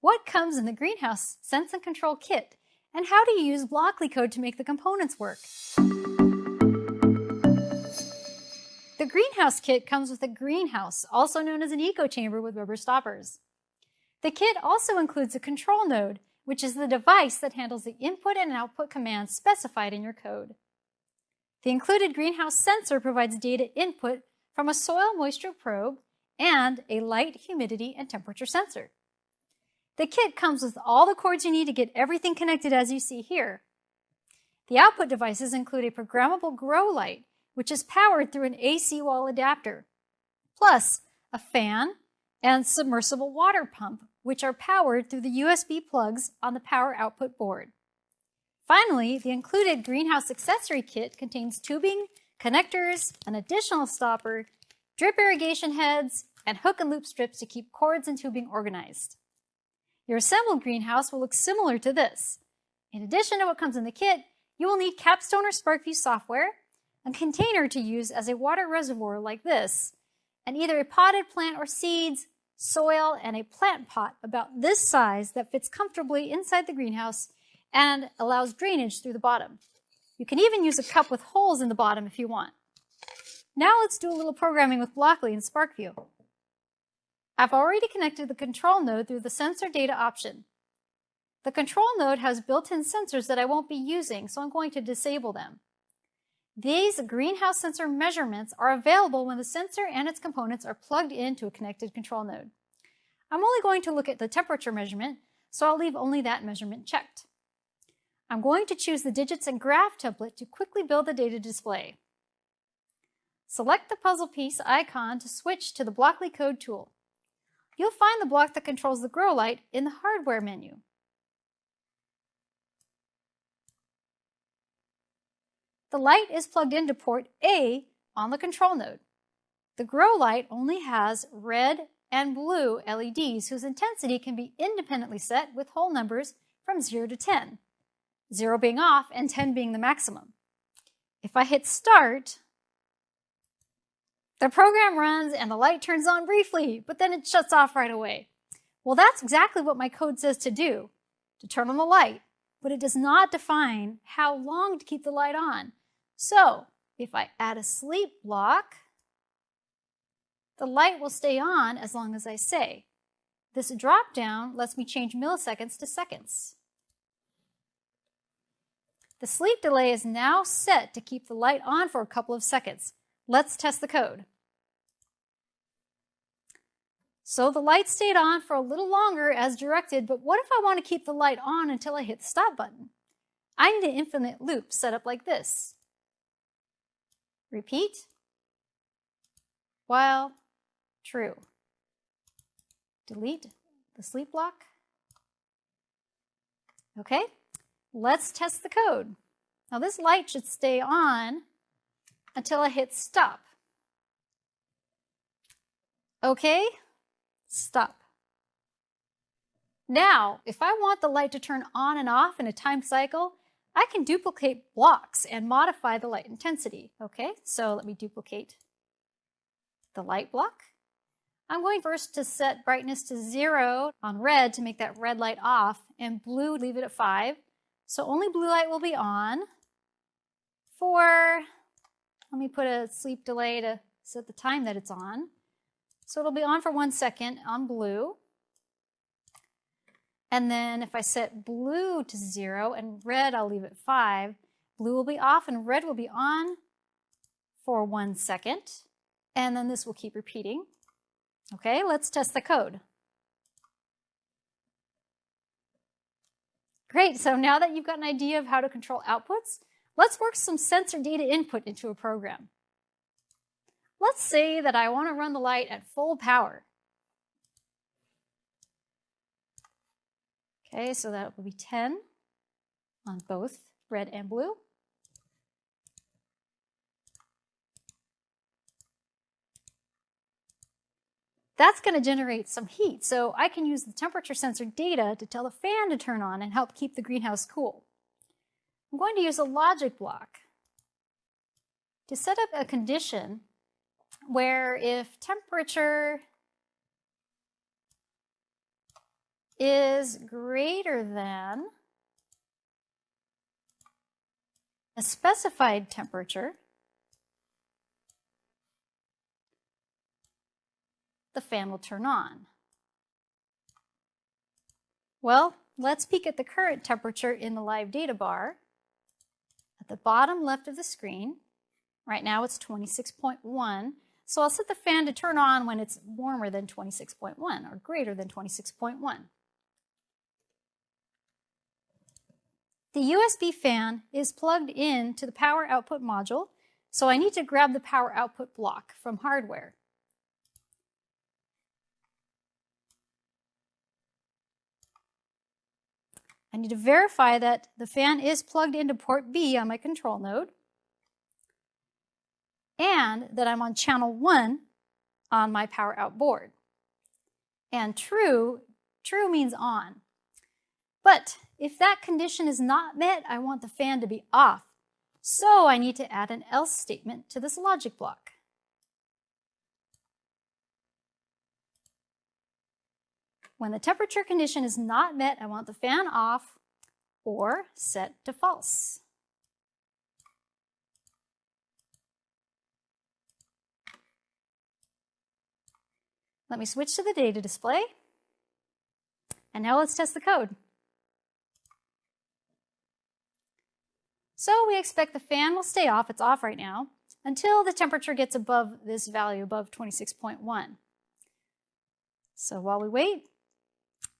what comes in the Greenhouse Sense and Control Kit, and how do you use Blockly code to make the components work. The Greenhouse Kit comes with a greenhouse, also known as an eco chamber with rubber stoppers. The kit also includes a control node, which is the device that handles the input and output commands specified in your code. The included greenhouse sensor provides data input from a soil moisture probe and a light, humidity, and temperature sensor. The kit comes with all the cords you need to get everything connected as you see here. The output devices include a programmable grow light, which is powered through an AC wall adapter, plus a fan and submersible water pump, which are powered through the USB plugs on the power output board. Finally, the included greenhouse accessory kit contains tubing, connectors, an additional stopper, drip irrigation heads, and hook and loop strips to keep cords and tubing organized. Your assembled greenhouse will look similar to this. In addition to what comes in the kit, you will need Capstone or SPARKvue software, a container to use as a water reservoir like this, and either a potted plant or seeds, soil, and a plant pot about this size that fits comfortably inside the greenhouse and allows drainage through the bottom. You can even use a cup with holes in the bottom if you want. Now let's do a little programming with Blockly and SPARKvue. I've already connected the control node through the sensor data option. The control node has built-in sensors that I won't be using, so I'm going to disable them. These greenhouse sensor measurements are available when the sensor and its components are plugged into a connected control node. I'm only going to look at the temperature measurement, so I'll leave only that measurement checked. I'm going to choose the digits and graph template to quickly build the data display. Select the puzzle piece icon to switch to the Blockly Code tool. You'll find the block that controls the grow light in the hardware menu. The light is plugged into port A on the control node. The grow light only has red and blue LEDs whose intensity can be independently set with whole numbers from 0 to 10, 0 being off and 10 being the maximum. If I hit start, the program runs and the light turns on briefly, but then it shuts off right away. Well, that's exactly what my code says to do, to turn on the light, but it does not define how long to keep the light on. So if I add a sleep block, the light will stay on as long as I say. This drop down lets me change milliseconds to seconds. The sleep delay is now set to keep the light on for a couple of seconds. Let's test the code. So the light stayed on for a little longer as directed, but what if I want to keep the light on until I hit the stop button? I need an infinite loop set up like this. Repeat while true. Delete the sleep block. Okay, let's test the code. Now this light should stay on until I hit stop. Okay, stop. Now, if I want the light to turn on and off in a time cycle, I can duplicate blocks and modify the light intensity. Okay, so let me duplicate the light block. I'm going first to set brightness to zero on red to make that red light off and blue leave it at five. So only blue light will be on for, let me put a sleep delay to set the time that it's on. So it'll be on for one second on blue. And then if I set blue to zero and red, I'll leave it five, blue will be off and red will be on for one second. And then this will keep repeating. Okay, let's test the code. Great, so now that you've got an idea of how to control outputs, let's work some sensor data input into a program. Let's say that I want to run the light at full power. Okay, so that will be 10 on both red and blue. That's going to generate some heat, so I can use the temperature sensor data to tell the fan to turn on and help keep the greenhouse cool. I'm going to use a logic block to set up a condition where if temperature is greater than a specified temperature, the fan will turn on. Well, let's peek at the current temperature in the live data bar. At the bottom left of the screen, right now it's 26.1, so I'll set the fan to turn on when it's warmer than 26.1 or greater than 26.1. The USB fan is plugged in to the power output module, so I need to grab the power output block from hardware. I need to verify that the fan is plugged into port B on my control node and that I'm on channel 1 on my power out board. And true, true means on. But if that condition is not met, I want the fan to be off. So I need to add an else statement to this logic block. When the temperature condition is not met, I want the fan off or set to false. Let me switch to the data display. And now let's test the code. So we expect the fan will stay off, it's off right now, until the temperature gets above this value, above 26.1. So while we wait,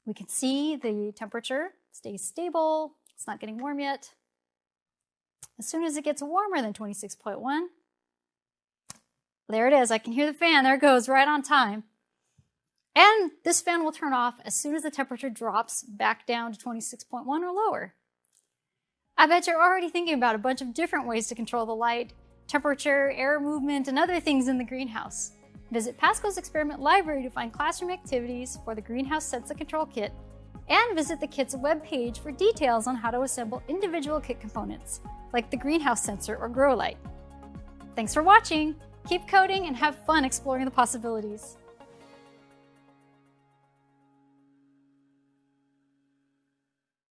we can see the temperature stays stable, it's not getting warm yet. As soon as it gets warmer than 26.1, there it is, I can hear the fan, there it goes, right on time. And this fan will turn off as soon as the temperature drops back down to 26.1 or lower. I bet you're already thinking about a bunch of different ways to control the light, temperature, air movement, and other things in the greenhouse. Visit PASCO's Experiment Library to find classroom activities for the Greenhouse Sensor Control Kit, and visit the kit's webpage for details on how to assemble individual kit components, like the greenhouse sensor or grow light. Thanks for watching! Keep coding and have fun exploring the possibilities.